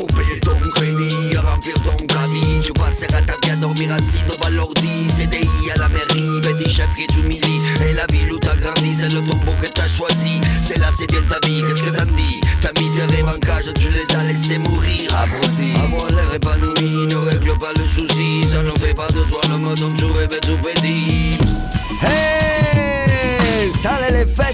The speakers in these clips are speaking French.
pour payer ton crédit, à remplir ton caddie. Tu passeras ta vie à dormir assis devant l'ordi. CDI à la mairie, ben des chefs qui t'humilient. Et la ville où t'as grandi, c'est le tombeau que t'as choisi. C'est là, c'est bien ta vie, qu'est-ce que t'en dis? T'as mis tes rêves en cage, tu les as laissés mourir. Abruti, avoir l'air épanoui, ne règle pas le souci. Ça ne fait pas de toi le mode dont tu rêves tout petit.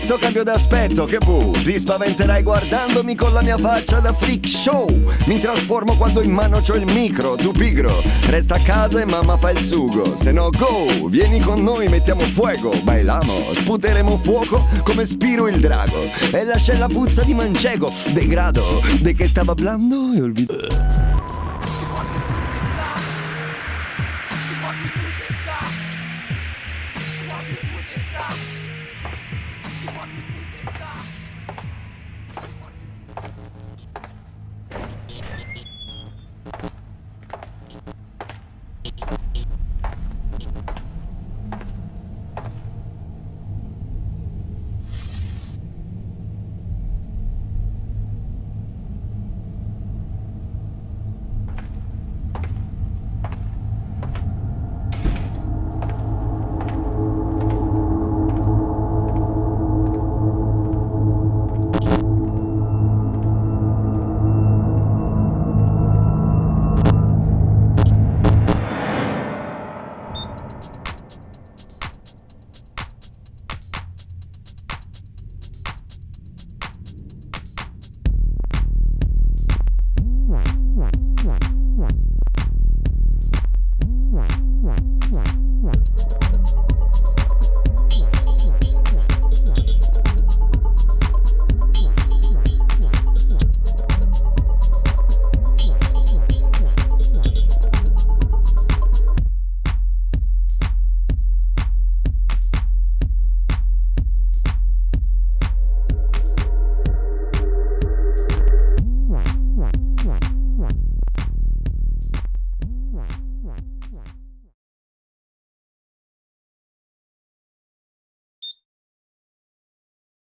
Sale l'effetto, cambio d'aspetto, che bu, ti spaventerai guardandomi con la mia faccia da freak show. Mi trasformo quando in mano c'ho il micro, tu pigro. Resta a casa e mamma fa il sugo, se no go, vieni con noi, mettiamo fuego, bailamo, sputeremo fuoco come Spiro il drago. E lascia la puzza di manchego, degrado, de che stava hablando e olvido.